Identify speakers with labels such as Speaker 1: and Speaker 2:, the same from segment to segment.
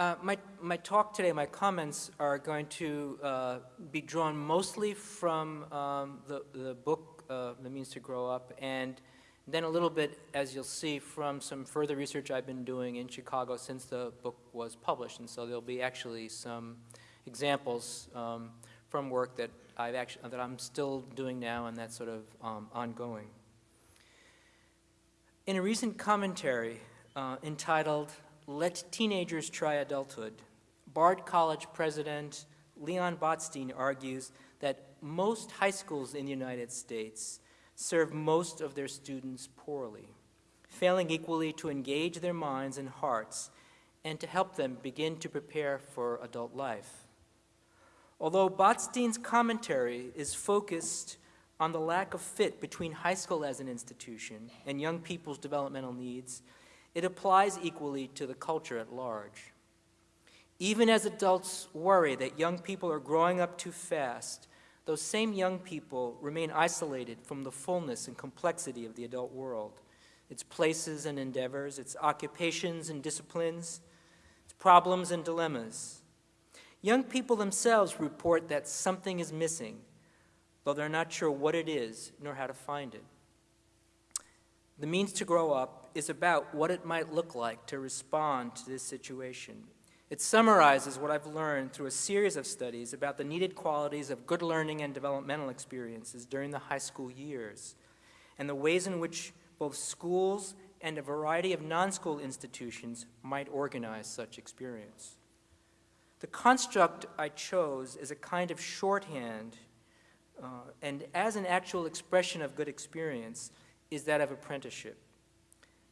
Speaker 1: Uh, my, my talk today, my comments are going to uh, be drawn mostly from um, the, the book, uh, The Means to Grow Up, and then a little bit, as you'll see, from some further research I've been doing in Chicago since the book was published. And so there'll be actually some examples um, from work that, I've actually, that I'm still doing now and that's sort of um, ongoing. In a recent commentary uh, entitled let Teenagers Try Adulthood, Bard College President Leon Botstein argues that most high schools in the United States serve most of their students poorly, failing equally to engage their minds and hearts and to help them begin to prepare for adult life. Although Botstein's commentary is focused on the lack of fit between high school as an institution and young people's developmental needs, it applies equally to the culture at large. Even as adults worry that young people are growing up too fast, those same young people remain isolated from the fullness and complexity of the adult world, its places and endeavors, its occupations and disciplines, its problems and dilemmas. Young people themselves report that something is missing, though they're not sure what it is nor how to find it. The means to grow up is about what it might look like to respond to this situation. It summarizes what I've learned through a series of studies about the needed qualities of good learning and developmental experiences during the high school years, and the ways in which both schools and a variety of non-school institutions might organize such experience. The construct I chose is a kind of shorthand uh, and as an actual expression of good experience is that of apprenticeship.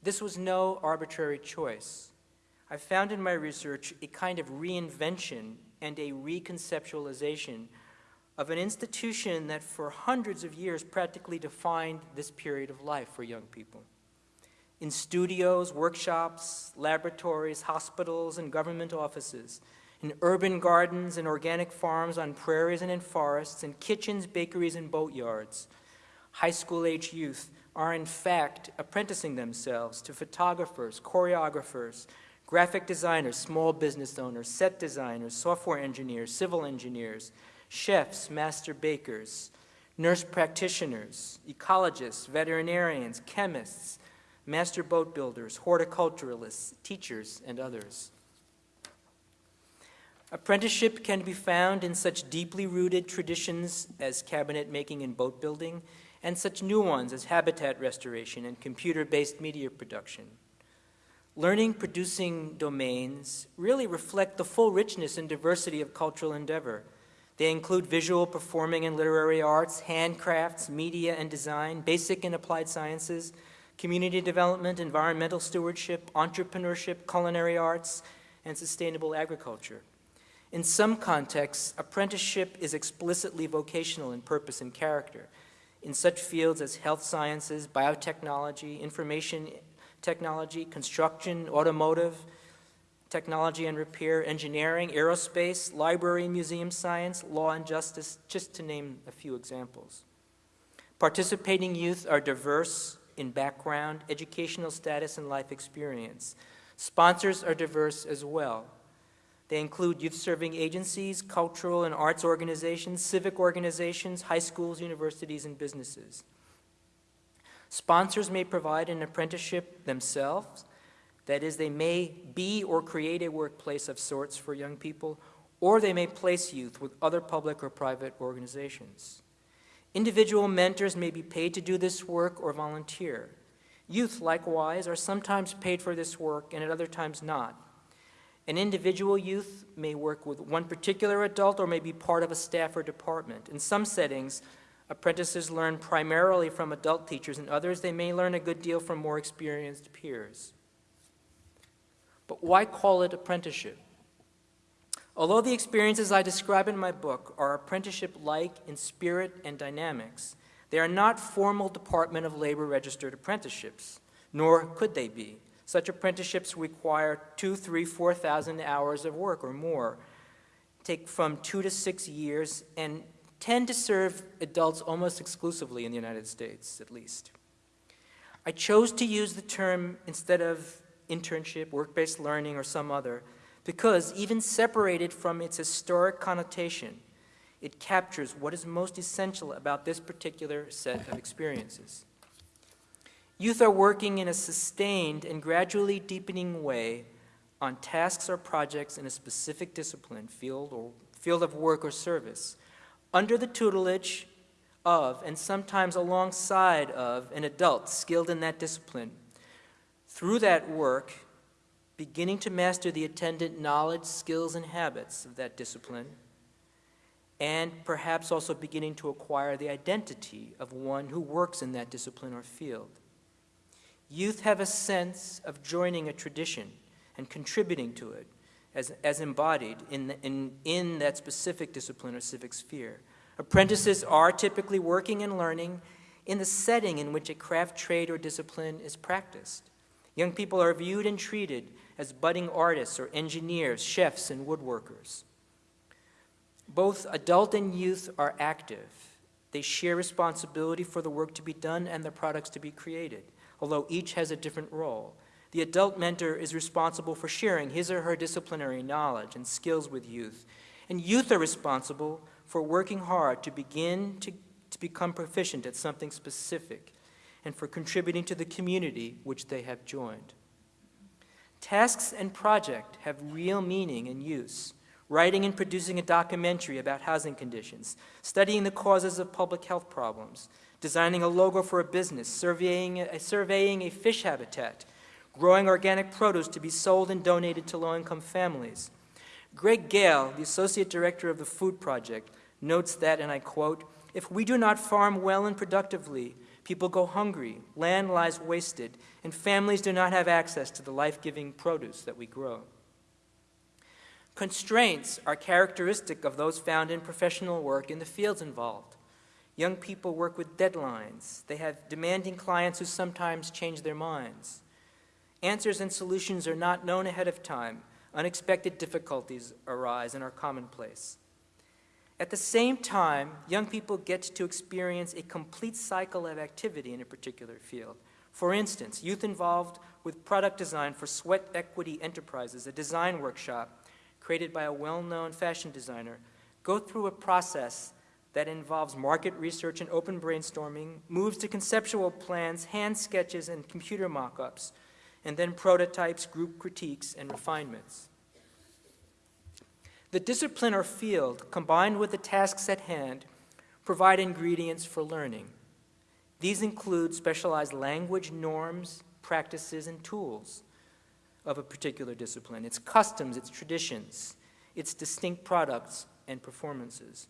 Speaker 1: This was no arbitrary choice. I found in my research a kind of reinvention and a reconceptualization of an institution that for hundreds of years practically defined this period of life for young people. In studios, workshops, laboratories, hospitals, and government offices, in urban gardens and organic farms on prairies and in forests, in kitchens, bakeries, and boatyards, high school age youth are in fact apprenticing themselves to photographers, choreographers, graphic designers, small business owners, set designers, software engineers, civil engineers, chefs, master bakers, nurse practitioners, ecologists, veterinarians, chemists, master boat builders, horticulturalists, teachers, and others. Apprenticeship can be found in such deeply rooted traditions as cabinet making and boat building, and such new ones as habitat restoration and computer-based media production. Learning producing domains really reflect the full richness and diversity of cultural endeavor. They include visual, performing, and literary arts, handcrafts, media and design, basic and applied sciences, community development, environmental stewardship, entrepreneurship, culinary arts, and sustainable agriculture. In some contexts, apprenticeship is explicitly vocational in purpose and character in such fields as health sciences, biotechnology, information technology, construction, automotive, technology and repair, engineering, aerospace, library, and museum science, law and justice, just to name a few examples. Participating youth are diverse in background, educational status, and life experience. Sponsors are diverse as well. They include youth-serving agencies, cultural and arts organizations, civic organizations, high schools, universities, and businesses. Sponsors may provide an apprenticeship themselves, that is, they may be or create a workplace of sorts for young people, or they may place youth with other public or private organizations. Individual mentors may be paid to do this work or volunteer. Youth, likewise, are sometimes paid for this work and at other times not. An individual youth may work with one particular adult or may be part of a staff or department. In some settings, apprentices learn primarily from adult teachers. In others, they may learn a good deal from more experienced peers. But why call it apprenticeship? Although the experiences I describe in my book are apprenticeship-like in spirit and dynamics, they are not formal Department of Labor registered apprenticeships, nor could they be. Such apprenticeships require two, three, 4,000 hours of work or more, take from two to six years, and tend to serve adults almost exclusively in the United States, at least. I chose to use the term instead of internship, work-based learning, or some other, because even separated from its historic connotation, it captures what is most essential about this particular set of experiences. Youth are working in a sustained and gradually deepening way on tasks or projects in a specific discipline, field, or field of work or service, under the tutelage of, and sometimes alongside of, an adult skilled in that discipline. Through that work, beginning to master the attendant knowledge, skills, and habits of that discipline, and perhaps also beginning to acquire the identity of one who works in that discipline or field. Youth have a sense of joining a tradition and contributing to it as, as embodied in, in, in that specific discipline or civic sphere. Apprentices are typically working and learning in the setting in which a craft, trade, or discipline is practiced. Young people are viewed and treated as budding artists or engineers, chefs, and woodworkers. Both adult and youth are active. They share responsibility for the work to be done and the products to be created, although each has a different role. The adult mentor is responsible for sharing his or her disciplinary knowledge and skills with youth, and youth are responsible for working hard to begin to, to become proficient at something specific and for contributing to the community which they have joined. Tasks and project have real meaning and use. Writing and producing a documentary about housing conditions, studying the causes of public health problems, designing a logo for a business, surveying, uh, surveying a fish habitat, growing organic produce to be sold and donated to low-income families. Greg Gale, the Associate Director of the Food Project, notes that, and I quote, if we do not farm well and productively, people go hungry, land lies wasted, and families do not have access to the life-giving produce that we grow. Constraints are characteristic of those found in professional work in the fields involved. Young people work with deadlines. They have demanding clients who sometimes change their minds. Answers and solutions are not known ahead of time. Unexpected difficulties arise and are commonplace. At the same time, young people get to experience a complete cycle of activity in a particular field. For instance, youth involved with product design for Sweat Equity Enterprises, a design workshop created by a well-known fashion designer, go through a process that involves market research and open brainstorming, moves to conceptual plans, hand sketches, and computer mock-ups, and then prototypes, group critiques, and refinements. The discipline or field, combined with the tasks at hand, provide ingredients for learning. These include specialized language, norms, practices, and tools of a particular discipline, its customs, its traditions, its distinct products and performances.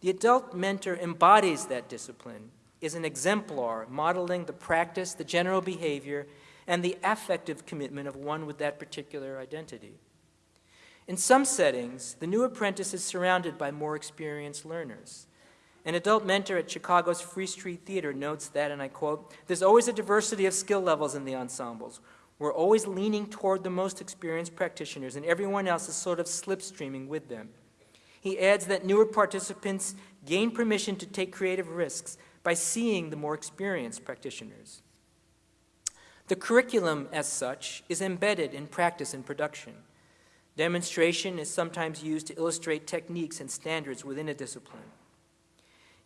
Speaker 1: The adult mentor embodies that discipline, is an exemplar modeling the practice, the general behavior, and the affective commitment of one with that particular identity. In some settings, the new apprentice is surrounded by more experienced learners. An adult mentor at Chicago's Free Street Theater notes that, and I quote, there's always a diversity of skill levels in the ensembles. We're always leaning toward the most experienced practitioners, and everyone else is sort of slipstreaming with them. He adds that newer participants gain permission to take creative risks by seeing the more experienced practitioners. The curriculum, as such, is embedded in practice and production. Demonstration is sometimes used to illustrate techniques and standards within a discipline.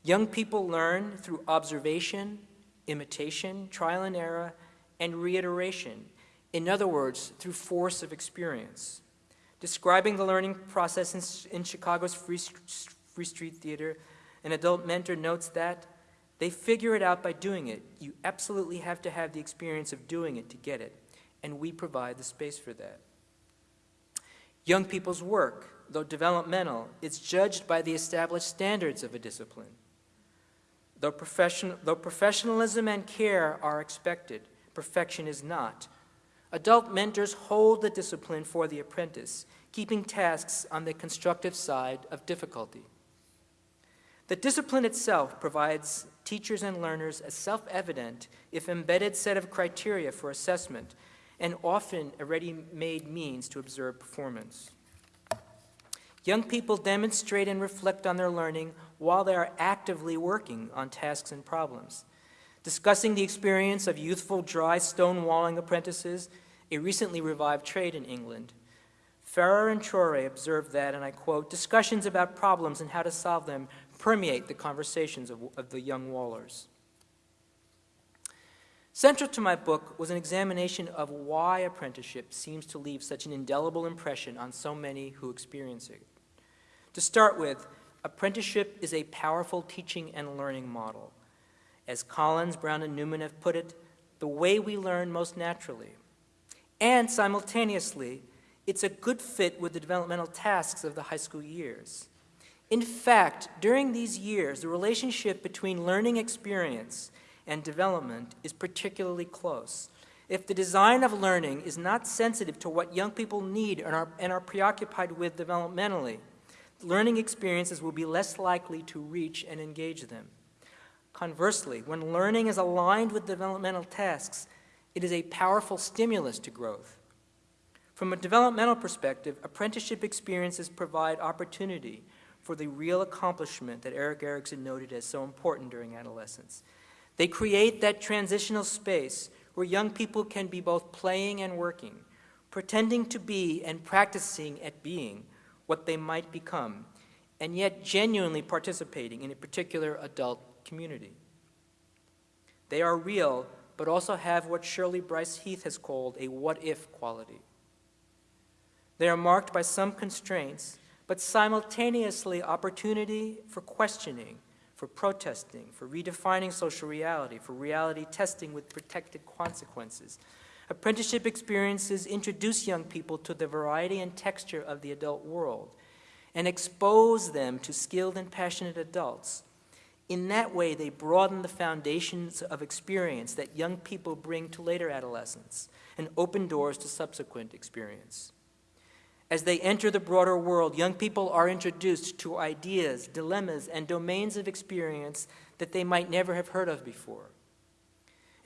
Speaker 1: Young people learn through observation, imitation, trial and error, and reiteration. In other words, through force of experience. Describing the learning process in, in Chicago's Free, Free Street Theater, an adult mentor notes that they figure it out by doing it. You absolutely have to have the experience of doing it to get it, and we provide the space for that. Young people's work, though developmental, is judged by the established standards of a discipline. Though, profession, though professionalism and care are expected, perfection is not. Adult mentors hold the discipline for the apprentice, keeping tasks on the constructive side of difficulty. The discipline itself provides teachers and learners a self-evident, if embedded set of criteria for assessment and often a ready-made means to observe performance. Young people demonstrate and reflect on their learning while they are actively working on tasks and problems. Discussing the experience of youthful dry stonewalling apprentices, a recently revived trade in England, Ferrer and Trory observed that, and I quote, discussions about problems and how to solve them permeate the conversations of, of the young Wallers. Central to my book was an examination of why apprenticeship seems to leave such an indelible impression on so many who experience it. To start with, apprenticeship is a powerful teaching and learning model. As Collins, Brown, and Newman have put it, the way we learn most naturally. And simultaneously, it's a good fit with the developmental tasks of the high school years. In fact, during these years, the relationship between learning experience and development is particularly close. If the design of learning is not sensitive to what young people need and are, and are preoccupied with developmentally, learning experiences will be less likely to reach and engage them. Conversely, when learning is aligned with developmental tasks, it is a powerful stimulus to growth. From a developmental perspective, apprenticeship experiences provide opportunity for the real accomplishment that Erik Erikson noted as so important during adolescence. They create that transitional space where young people can be both playing and working, pretending to be and practicing at being what they might become, and yet genuinely participating in a particular adult community. They are real, but also have what Shirley Brice Heath has called a what-if quality. They are marked by some constraints, but simultaneously opportunity for questioning, for protesting, for redefining social reality, for reality testing with protected consequences. Apprenticeship experiences introduce young people to the variety and texture of the adult world and expose them to skilled and passionate adults. In that way, they broaden the foundations of experience that young people bring to later adolescence and open doors to subsequent experience. As they enter the broader world, young people are introduced to ideas, dilemmas, and domains of experience that they might never have heard of before.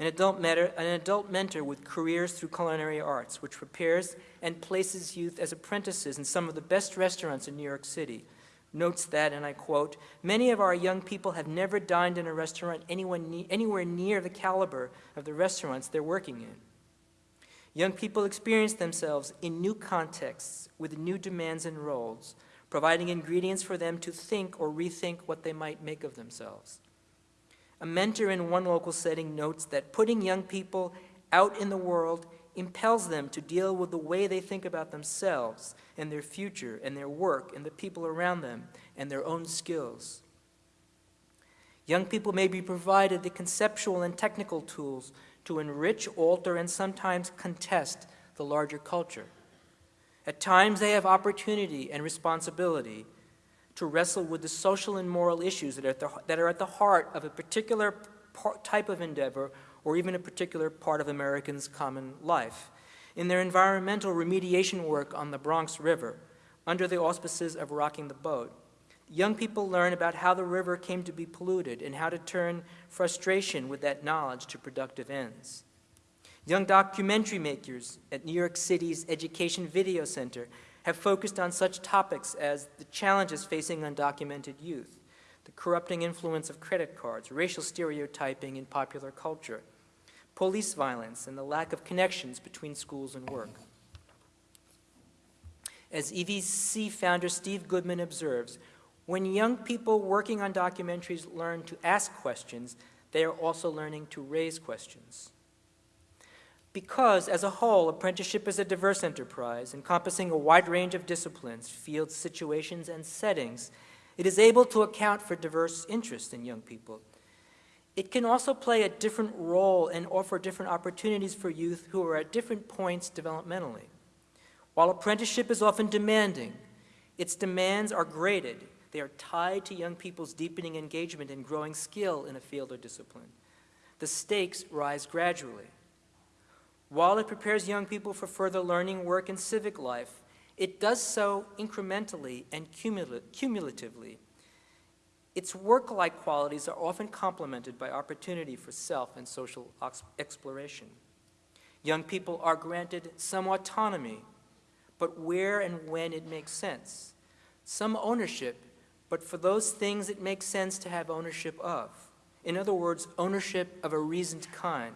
Speaker 1: An adult, mentor, an adult mentor with careers through culinary arts, which prepares and places youth as apprentices in some of the best restaurants in New York City, notes that, and I quote, many of our young people have never dined in a restaurant anywhere near the caliber of the restaurants they're working in. Young people experience themselves in new contexts with new demands and roles, providing ingredients for them to think or rethink what they might make of themselves. A mentor in one local setting notes that putting young people out in the world impels them to deal with the way they think about themselves and their future and their work and the people around them and their own skills. Young people may be provided the conceptual and technical tools to enrich, alter, and sometimes contest the larger culture. At times, they have opportunity and responsibility to wrestle with the social and moral issues that are at the, that are at the heart of a particular type of endeavor or even a particular part of Americans' common life. In their environmental remediation work on the Bronx River, under the auspices of Rocking the Boat, young people learn about how the river came to be polluted and how to turn frustration with that knowledge to productive ends. Young documentary makers at New York City's Education Video Center have focused on such topics as the challenges facing undocumented youth, the corrupting influence of credit cards, racial stereotyping in popular culture, police violence, and the lack of connections between schools and work. As EVC founder Steve Goodman observes, when young people working on documentaries learn to ask questions, they are also learning to raise questions. Because, as a whole, apprenticeship is a diverse enterprise encompassing a wide range of disciplines, fields, situations, and settings, it is able to account for diverse interests in young people. It can also play a different role and offer different opportunities for youth who are at different points developmentally. While apprenticeship is often demanding, its demands are graded they are tied to young people's deepening engagement and growing skill in a field or discipline. The stakes rise gradually. While it prepares young people for further learning, work, and civic life, it does so incrementally and cumulatively. Its work-like qualities are often complemented by opportunity for self and social exploration. Young people are granted some autonomy, but where and when it makes sense, some ownership but for those things it makes sense to have ownership of. In other words, ownership of a reasoned kind.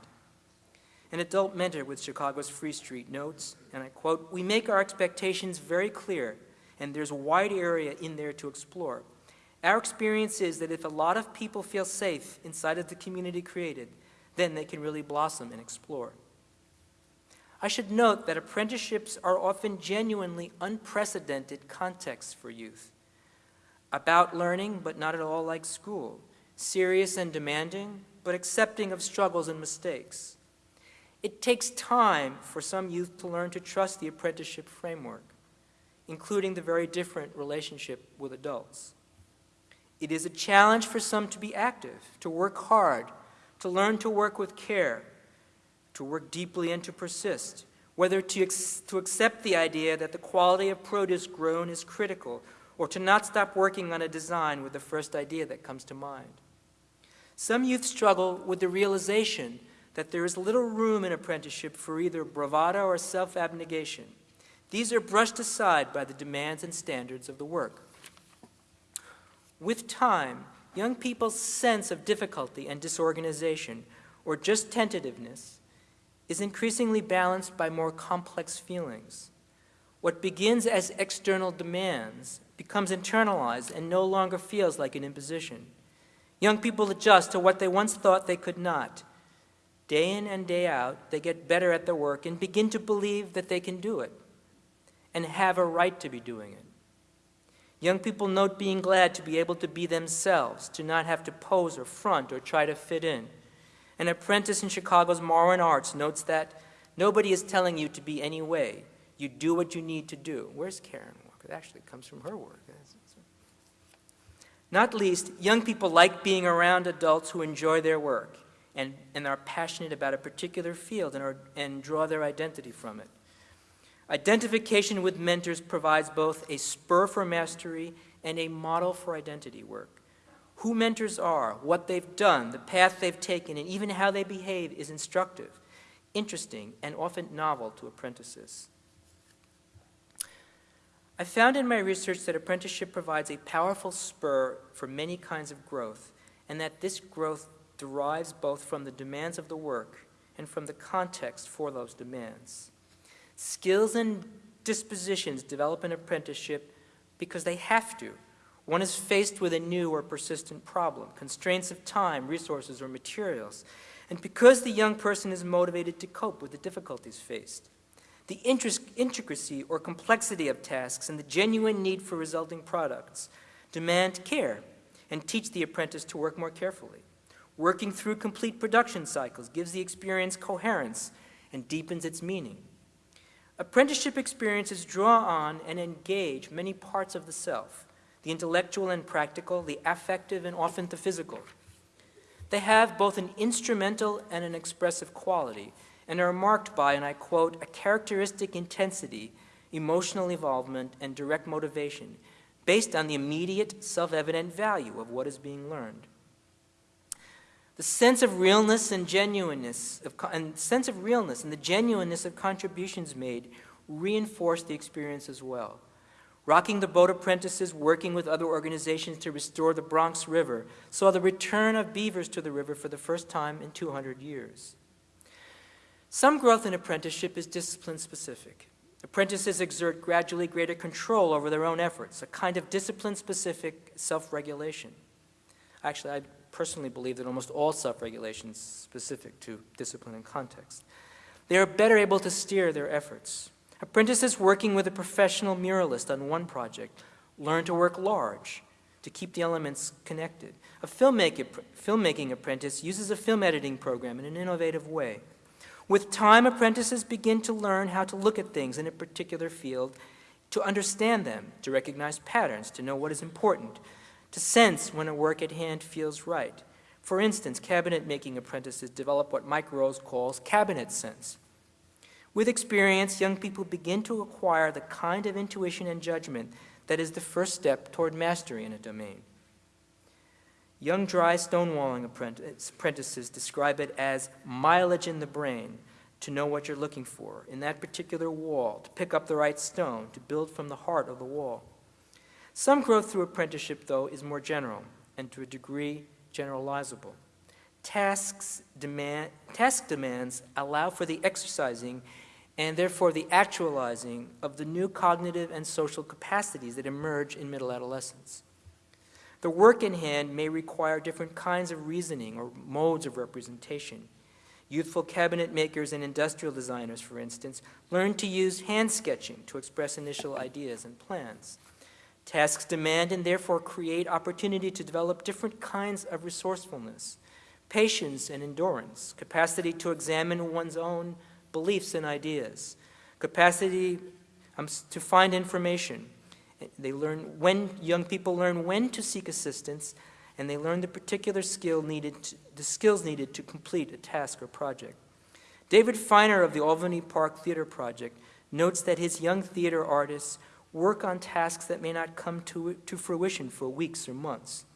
Speaker 1: an adult mentor with Chicago's Free Street, notes, and I quote, We make our expectations very clear, and there's a wide area in there to explore. Our experience is that if a lot of people feel safe inside of the community created, then they can really blossom and explore. I should note that apprenticeships are often genuinely unprecedented contexts for youth. About learning, but not at all like school. Serious and demanding, but accepting of struggles and mistakes. It takes time for some youth to learn to trust the apprenticeship framework, including the very different relationship with adults. It is a challenge for some to be active, to work hard, to learn to work with care, to work deeply and to persist, whether to, to accept the idea that the quality of produce grown is critical, or to not stop working on a design with the first idea that comes to mind. Some youth struggle with the realization that there is little room in apprenticeship for either bravado or self-abnegation. These are brushed aside by the demands and standards of the work. With time, young people's sense of difficulty and disorganization, or just tentativeness, is increasingly balanced by more complex feelings. What begins as external demands becomes internalized and no longer feels like an imposition. Young people adjust to what they once thought they could not. Day in and day out, they get better at their work and begin to believe that they can do it and have a right to be doing it. Young people note being glad to be able to be themselves, to not have to pose or front or try to fit in. An apprentice in Chicago's Marwen Arts notes that nobody is telling you to be any way. You do what you need to do. Where's Karen Walker? Actually comes from her work. Not least, young people like being around adults who enjoy their work and, and are passionate about a particular field and, are, and draw their identity from it. Identification with mentors provides both a spur for mastery and a model for identity work. Who mentors are, what they've done, the path they've taken, and even how they behave is instructive, interesting, and often novel to apprentices. I found in my research that apprenticeship provides a powerful spur for many kinds of growth, and that this growth derives both from the demands of the work and from the context for those demands. Skills and dispositions develop an apprenticeship because they have to. One is faced with a new or persistent problem, constraints of time, resources, or materials, and because the young person is motivated to cope with the difficulties faced. The intricacy or complexity of tasks and the genuine need for resulting products demand care and teach the apprentice to work more carefully. Working through complete production cycles gives the experience coherence and deepens its meaning. Apprenticeship experiences draw on and engage many parts of the self, the intellectual and practical, the affective and often the physical. They have both an instrumental and an expressive quality and are marked by, and I quote, a characteristic intensity, emotional involvement, and direct motivation based on the immediate, self-evident value of what is being learned. The sense of realness and genuineness, of, and sense of realness and the genuineness of contributions made reinforce the experience as well. Rocking the Boat Apprentices, working with other organizations to restore the Bronx River, saw the return of beavers to the river for the first time in 200 years. Some growth in apprenticeship is discipline specific. Apprentices exert gradually greater control over their own efforts, a kind of discipline specific self-regulation. Actually, I personally believe that almost all self-regulation is specific to discipline and context. They are better able to steer their efforts. Apprentices working with a professional muralist on one project learn to work large, to keep the elements connected. A filmmaking apprentice uses a film editing program in an innovative way. With time, apprentices begin to learn how to look at things in a particular field, to understand them, to recognize patterns, to know what is important, to sense when a work at hand feels right. For instance, cabinet-making apprentices develop what Mike Rose calls cabinet sense. With experience, young people begin to acquire the kind of intuition and judgment that is the first step toward mastery in a domain. Young dry stonewalling apprentices describe it as mileage in the brain to know what you're looking for in that particular wall, to pick up the right stone, to build from the heart of the wall. Some growth through apprenticeship, though, is more general and to a degree generalizable. tasks demand, task demands allow for the exercising and therefore the actualizing of the new cognitive and social capacities that emerge in middle adolescence. The work in hand may require different kinds of reasoning or modes of representation. Youthful cabinet makers and industrial designers, for instance, learn to use hand sketching to express initial ideas and plans. Tasks demand and therefore create opportunity to develop different kinds of resourcefulness, patience and endurance, capacity to examine one's own beliefs and ideas, capacity um, to find information. They learn when, young people learn when to seek assistance, and they learn the particular skill needed, to, the skills needed to complete a task or project. David Feiner of the Albany Park Theater Project notes that his young theater artists work on tasks that may not come to, to fruition for weeks or months.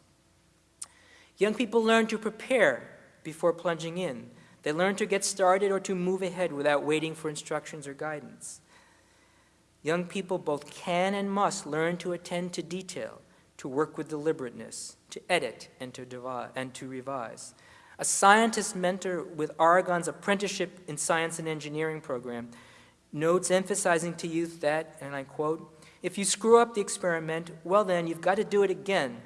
Speaker 1: Young people learn to prepare before plunging in. They learn to get started or to move ahead without waiting for instructions or guidance. Young people both can and must learn to attend to detail, to work with deliberateness, to edit, and to, devise, and to revise. A scientist mentor with Oregon's Apprenticeship in Science and Engineering program notes emphasizing to youth that, and I quote, if you screw up the experiment, well then, you've got to do it again.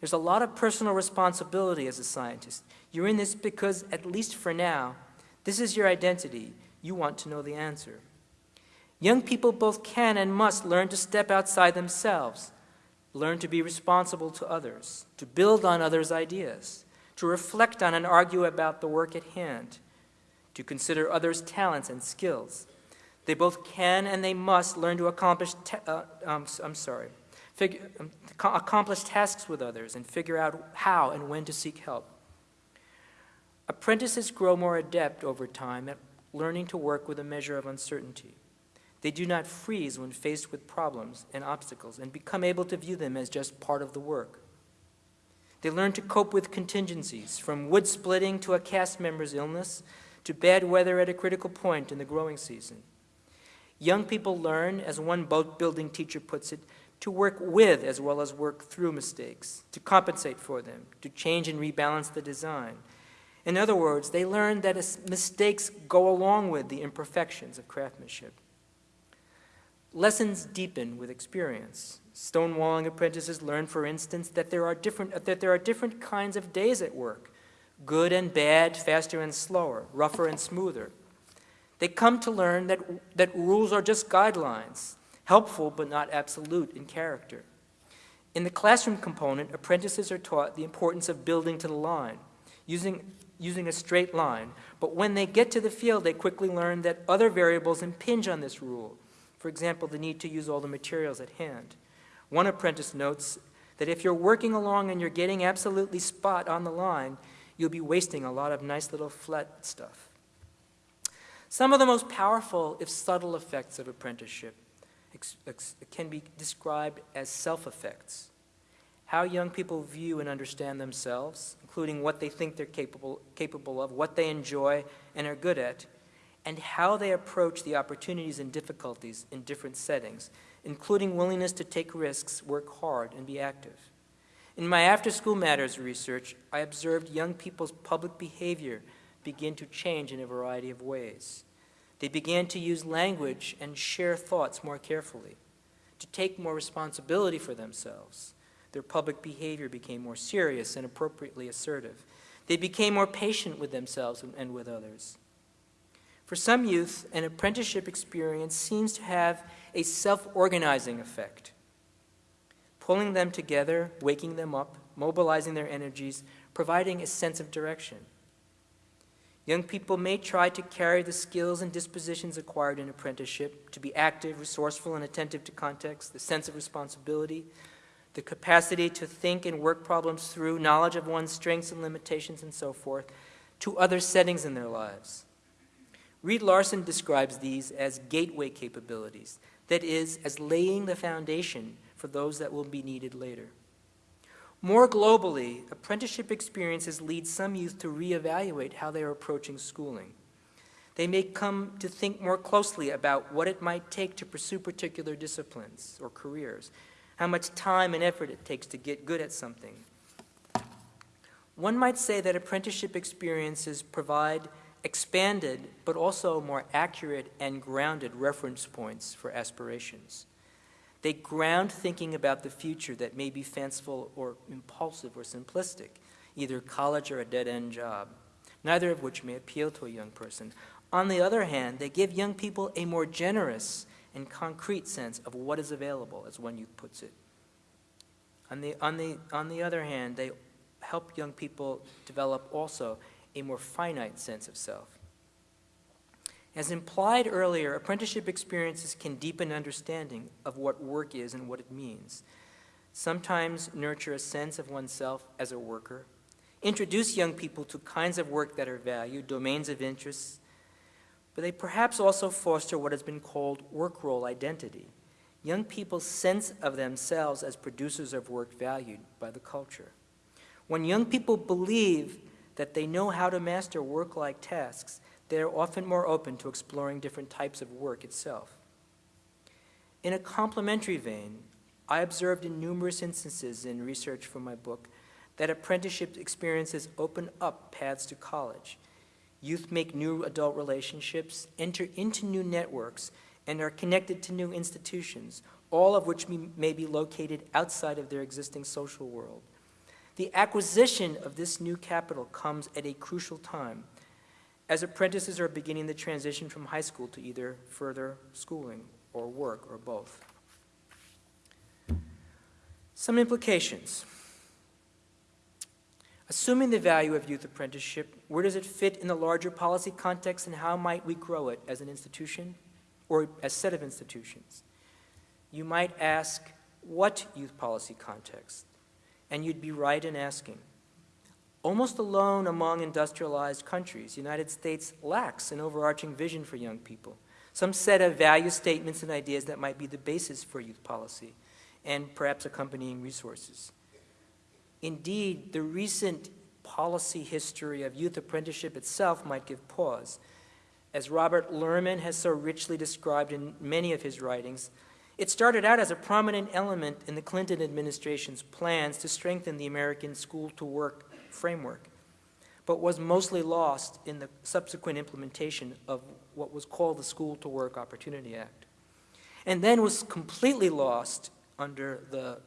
Speaker 1: There's a lot of personal responsibility as a scientist. You're in this because, at least for now, this is your identity. You want to know the answer. Young people both can and must learn to step outside themselves, learn to be responsible to others, to build on others' ideas, to reflect on and argue about the work at hand, to consider others' talents and skills, they both can and they must learn to accomplish, uh, um, I'm sorry, figure, um, accomplish tasks with others and figure out how and when to seek help. Apprentices grow more adept over time at learning to work with a measure of uncertainty. They do not freeze when faced with problems and obstacles and become able to view them as just part of the work. They learn to cope with contingencies, from wood splitting to a cast member's illness to bad weather at a critical point in the growing season. Young people learn, as one boat building teacher puts it, to work with as well as work through mistakes, to compensate for them, to change and rebalance the design. In other words, they learn that mistakes go along with the imperfections of craftsmanship. Lessons deepen with experience. Stonewalling apprentices learn, for instance, that there are different, that there are different kinds of days at work, good and bad, faster and slower, rougher and smoother. They come to learn that, that rules are just guidelines, helpful but not absolute in character. In the classroom component, apprentices are taught the importance of building to the line, using, using a straight line. But when they get to the field, they quickly learn that other variables impinge on this rule. For example, the need to use all the materials at hand. One apprentice notes that if you're working along and you're getting absolutely spot on the line, you'll be wasting a lot of nice little flat stuff. Some of the most powerful, if subtle, effects of apprenticeship can be described as self-effects. How young people view and understand themselves, including what they think they're capable, capable of, what they enjoy and are good at, and how they approach the opportunities and difficulties in different settings, including willingness to take risks, work hard, and be active. In my after-school matters research, I observed young people's public behavior begin to change in a variety of ways. They began to use language and share thoughts more carefully, to take more responsibility for themselves. Their public behavior became more serious and appropriately assertive. They became more patient with themselves and with others. For some youth, an apprenticeship experience seems to have a self-organizing effect, pulling them together, waking them up, mobilizing their energies, providing a sense of direction. Young people may try to carry the skills and dispositions acquired in apprenticeship to be active, resourceful, and attentive to context, the sense of responsibility, the capacity to think and work problems through, knowledge of one's strengths and limitations, and so forth, to other settings in their lives. Reed Larson describes these as gateway capabilities, that is, as laying the foundation for those that will be needed later. More globally, apprenticeship experiences lead some youth to reevaluate how they are approaching schooling. They may come to think more closely about what it might take to pursue particular disciplines or careers, how much time and effort it takes to get good at something. One might say that apprenticeship experiences provide expanded but also more accurate and grounded reference points for aspirations. They ground thinking about the future that may be fanciful or impulsive or simplistic, either college or a dead-end job, neither of which may appeal to a young person. On the other hand, they give young people a more generous and concrete sense of what is available, as one youth puts it. On the, on the, on the other hand, they help young people develop also a more finite sense of self. As implied earlier, apprenticeship experiences can deepen understanding of what work is and what it means. Sometimes nurture a sense of oneself as a worker, introduce young people to kinds of work that are valued, domains of interest, but they perhaps also foster what has been called work role identity, young people's sense of themselves as producers of work valued by the culture. When young people believe that they know how to master work-like tasks, they are often more open to exploring different types of work itself. In a complementary vein, I observed in numerous instances in research for my book that apprenticeship experiences open up paths to college. Youth make new adult relationships, enter into new networks, and are connected to new institutions, all of which may be located outside of their existing social world. The acquisition of this new capital comes at a crucial time as apprentices are beginning the transition from high school to either further schooling or work or both. Some implications. Assuming the value of youth apprenticeship, where does it fit in the larger policy context and how might we grow it as an institution or a set of institutions? You might ask, what youth policy context? And you'd be right in asking. Almost alone among industrialized countries, the United States lacks an overarching vision for young people, some set of value statements and ideas that might be the basis for youth policy, and perhaps accompanying resources. Indeed, the recent policy history of youth apprenticeship itself might give pause. As Robert Lerman has so richly described in many of his writings, it started out as a prominent element in the Clinton administration's plans to strengthen the American school-to-work framework, but was mostly lost in the subsequent implementation of what was called the School to Work Opportunity Act, and then was completely lost under the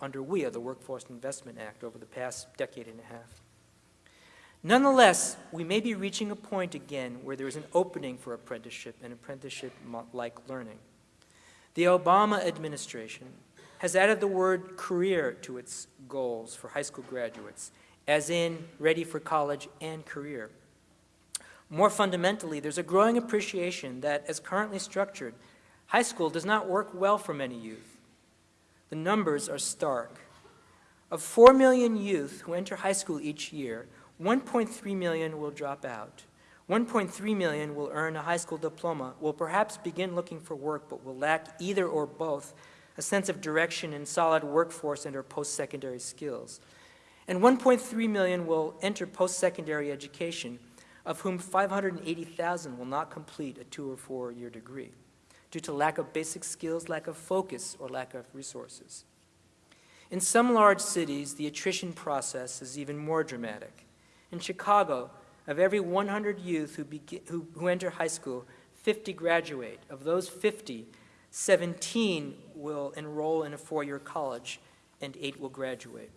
Speaker 1: under WIA, the Workforce Investment Act, over the past decade and a half. Nonetheless, we may be reaching a point again where there is an opening for apprenticeship and apprenticeship-like learning. The Obama administration has added the word career to its goals for high school graduates as in ready for college and career. More fundamentally, there's a growing appreciation that, as currently structured, high school does not work well for many youth. The numbers are stark. Of 4 million youth who enter high school each year, 1.3 million will drop out. 1.3 million will earn a high school diploma, will perhaps begin looking for work, but will lack either or both a sense of direction and solid workforce and or post-secondary skills and 1.3 million will enter post-secondary education, of whom 580,000 will not complete a two or four year degree due to lack of basic skills, lack of focus, or lack of resources. In some large cities, the attrition process is even more dramatic. In Chicago, of every 100 youth who, who, who enter high school, 50 graduate. Of those 50, 17 will enroll in a four-year college, and eight will graduate.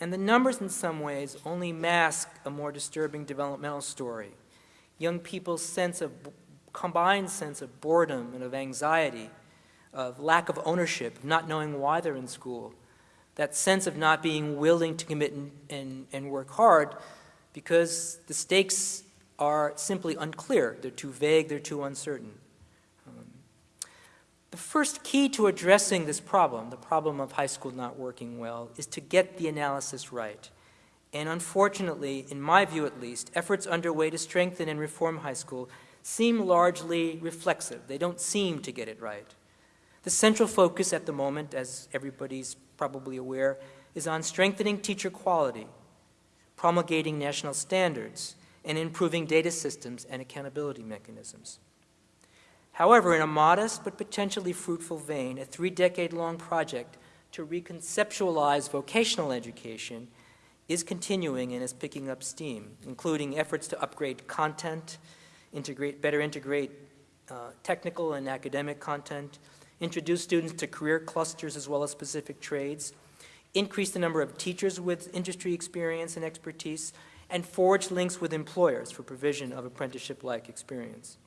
Speaker 1: And the numbers in some ways only mask a more disturbing developmental story. Young people's sense of, combined sense of boredom and of anxiety, of lack of ownership, of not knowing why they're in school, that sense of not being willing to commit and, and, and work hard because the stakes are simply unclear. They're too vague, they're too uncertain. The first key to addressing this problem, the problem of high school not working well, is to get the analysis right. And unfortunately, in my view at least, efforts underway to strengthen and reform high school seem largely reflexive. They don't seem to get it right. The central focus at the moment, as everybody's probably aware, is on strengthening teacher quality, promulgating national standards, and improving data systems and accountability mechanisms. However, in a modest but potentially fruitful vein, a three-decade-long project to reconceptualize vocational education is continuing and is picking up steam, including efforts to upgrade content, integrate, better integrate uh, technical and academic content, introduce students to career clusters as well as specific trades, increase the number of teachers with industry experience and expertise, and forge links with employers for provision of apprenticeship-like experience.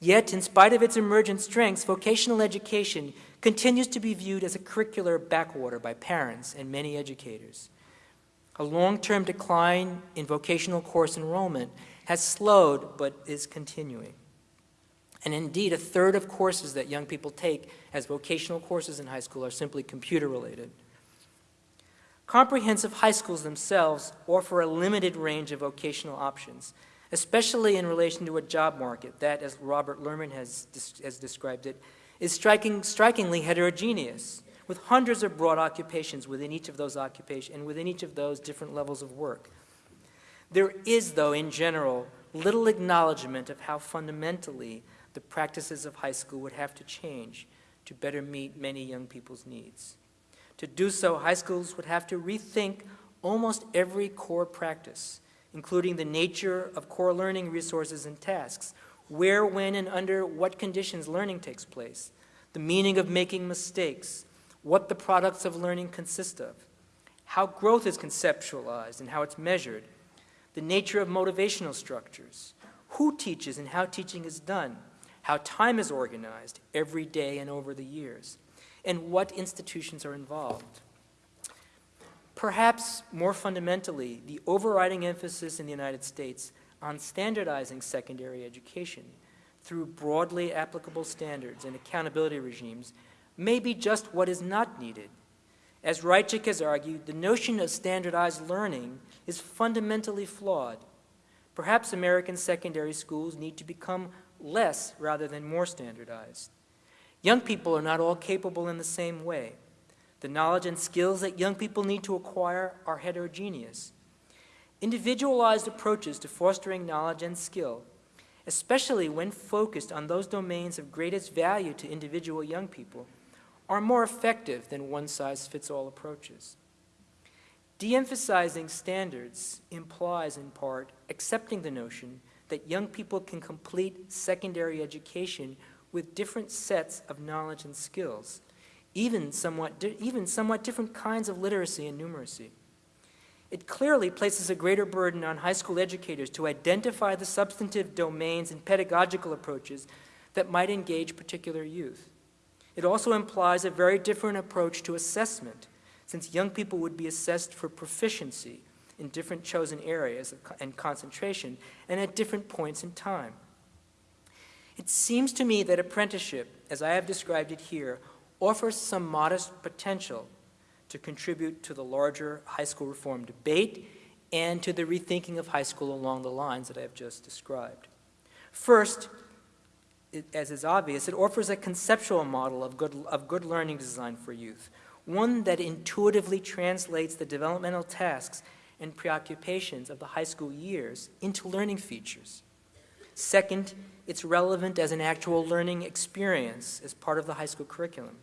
Speaker 1: Yet, in spite of its emergent strengths, vocational education continues to be viewed as a curricular backwater by parents and many educators. A long-term decline in vocational course enrollment has slowed but is continuing. And indeed, a third of courses that young people take as vocational courses in high school are simply computer-related. Comprehensive high schools themselves offer a limited range of vocational options, especially in relation to a job market that, as Robert Lerman has, has described it, is striking, strikingly heterogeneous, with hundreds of broad occupations within each of those occupations and within each of those different levels of work. There is, though, in general, little acknowledgement of how fundamentally the practices of high school would have to change to better meet many young people's needs. To do so, high schools would have to rethink almost every core practice, including the nature of core learning resources and tasks, where, when, and under what conditions learning takes place, the meaning of making mistakes, what the products of learning consist of, how growth is conceptualized and how it's measured, the nature of motivational structures, who teaches and how teaching is done, how time is organized every day and over the years, and what institutions are involved. Perhaps more fundamentally, the overriding emphasis in the United States on standardizing secondary education through broadly applicable standards and accountability regimes may be just what is not needed. As Reitschik has argued, the notion of standardized learning is fundamentally flawed. Perhaps American secondary schools need to become less rather than more standardized. Young people are not all capable in the same way. The knowledge and skills that young people need to acquire are heterogeneous. Individualized approaches to fostering knowledge and skill, especially when focused on those domains of greatest value to individual young people, are more effective than one-size-fits-all approaches. De-emphasizing standards implies, in part, accepting the notion that young people can complete secondary education with different sets of knowledge and skills, even somewhat, even somewhat different kinds of literacy and numeracy. It clearly places a greater burden on high school educators to identify the substantive domains and pedagogical approaches that might engage particular youth. It also implies a very different approach to assessment, since young people would be assessed for proficiency in different chosen areas and concentration and at different points in time. It seems to me that apprenticeship, as I have described it here, offers some modest potential to contribute to the larger high school reform debate and to the rethinking of high school along the lines that I have just described. First, it, as is obvious, it offers a conceptual model of good, of good learning design for youth, one that intuitively translates the developmental tasks and preoccupations of the high school years into learning features. Second, it's relevant as an actual learning experience as part of the high school curriculum.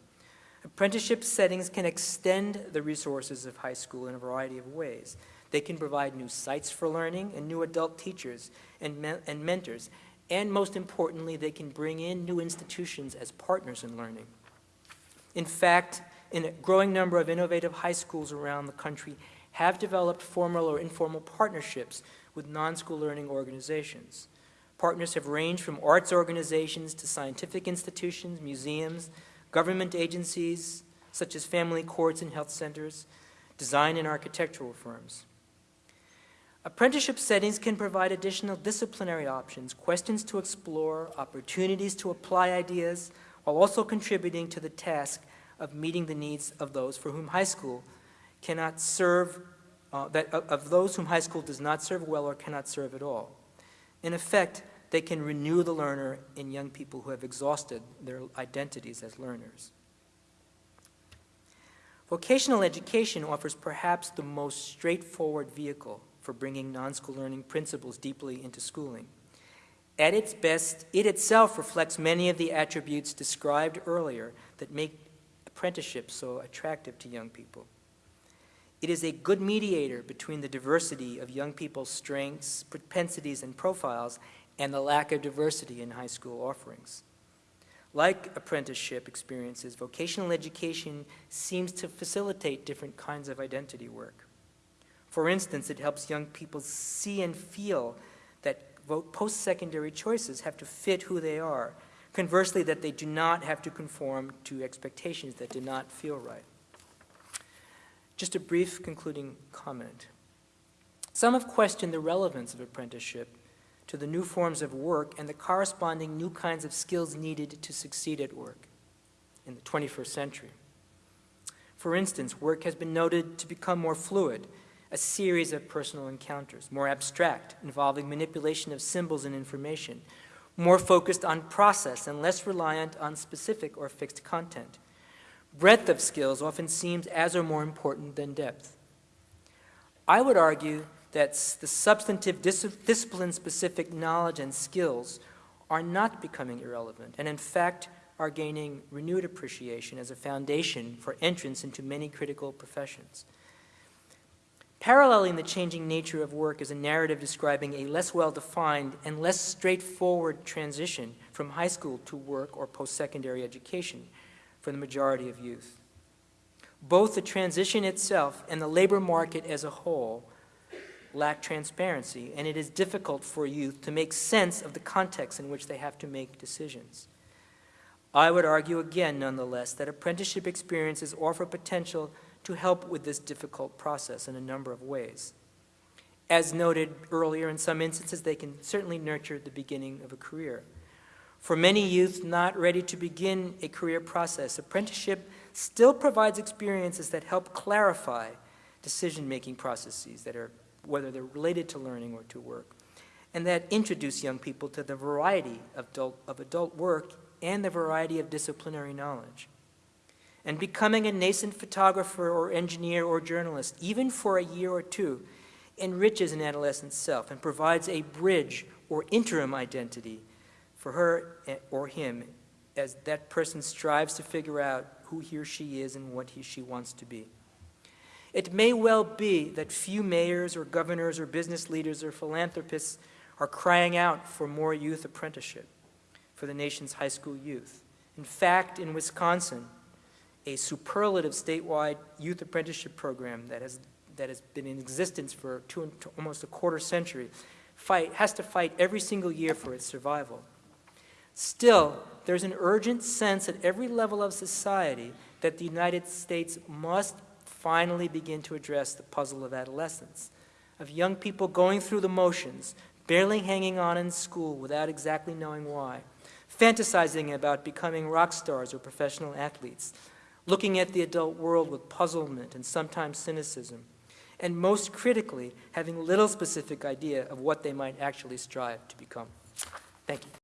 Speaker 1: Apprenticeship settings can extend the resources of high school in a variety of ways. They can provide new sites for learning and new adult teachers and, me and mentors. And most importantly, they can bring in new institutions as partners in learning. In fact, in a growing number of innovative high schools around the country have developed formal or informal partnerships with non-school learning organizations. Partners have ranged from arts organizations to scientific institutions, museums, government agencies such as family courts and health centers, design and architectural firms. Apprenticeship settings can provide additional disciplinary options, questions to explore, opportunities to apply ideas, while also contributing to the task of meeting the needs of those for whom high school cannot serve, uh, that, of those whom high school does not serve well or cannot serve at all. In effect, they can renew the learner in young people who have exhausted their identities as learners. Vocational education offers perhaps the most straightforward vehicle for bringing non-school learning principles deeply into schooling. At its best, it itself reflects many of the attributes described earlier that make apprenticeship so attractive to young people. It is a good mediator between the diversity of young people's strengths, propensities, and profiles and the lack of diversity in high school offerings. Like apprenticeship experiences, vocational education seems to facilitate different kinds of identity work. For instance, it helps young people see and feel that post-secondary choices have to fit who they are. Conversely, that they do not have to conform to expectations that do not feel right. Just a brief concluding comment. Some have questioned the relevance of apprenticeship to the new forms of work and the corresponding new kinds of skills needed to succeed at work in the 21st century. For instance, work has been noted to become more fluid, a series of personal encounters, more abstract, involving manipulation of symbols and information, more focused on process and less reliant on specific or fixed content. Breadth of skills often seems as or more important than depth. I would argue that the substantive dis discipline-specific knowledge and skills are not becoming irrelevant, and in fact are gaining renewed appreciation as a foundation for entrance into many critical professions. Paralleling the changing nature of work is a narrative describing a less well-defined and less straightforward transition from high school to work or post-secondary education for the majority of youth. Both the transition itself and the labor market as a whole lack transparency, and it is difficult for youth to make sense of the context in which they have to make decisions. I would argue again, nonetheless, that apprenticeship experiences offer potential to help with this difficult process in a number of ways. As noted earlier, in some instances, they can certainly nurture the beginning of a career. For many youth not ready to begin a career process, apprenticeship still provides experiences that help clarify decision-making processes that are, whether they're related to learning or to work, and that introduce young people to the variety of adult, of adult work and the variety of disciplinary knowledge. And becoming a nascent photographer or engineer or journalist, even for a year or two, enriches an adolescent's self and provides a bridge or interim identity for her eh, or him as that person strives to figure out who he or she is and what he she wants to be. It may well be that few mayors or governors or business leaders or philanthropists are crying out for more youth apprenticeship for the nation's high school youth. In fact, in Wisconsin, a superlative statewide youth apprenticeship program that has, that has been in existence for two, almost a quarter century fight, has to fight every single year for its survival. Still, there's an urgent sense at every level of society that the United States must finally begin to address the puzzle of adolescence, of young people going through the motions, barely hanging on in school without exactly knowing why, fantasizing about becoming rock stars or professional athletes, looking at the adult world with puzzlement and sometimes cynicism, and most critically, having little specific idea of what they might actually strive to become. Thank you.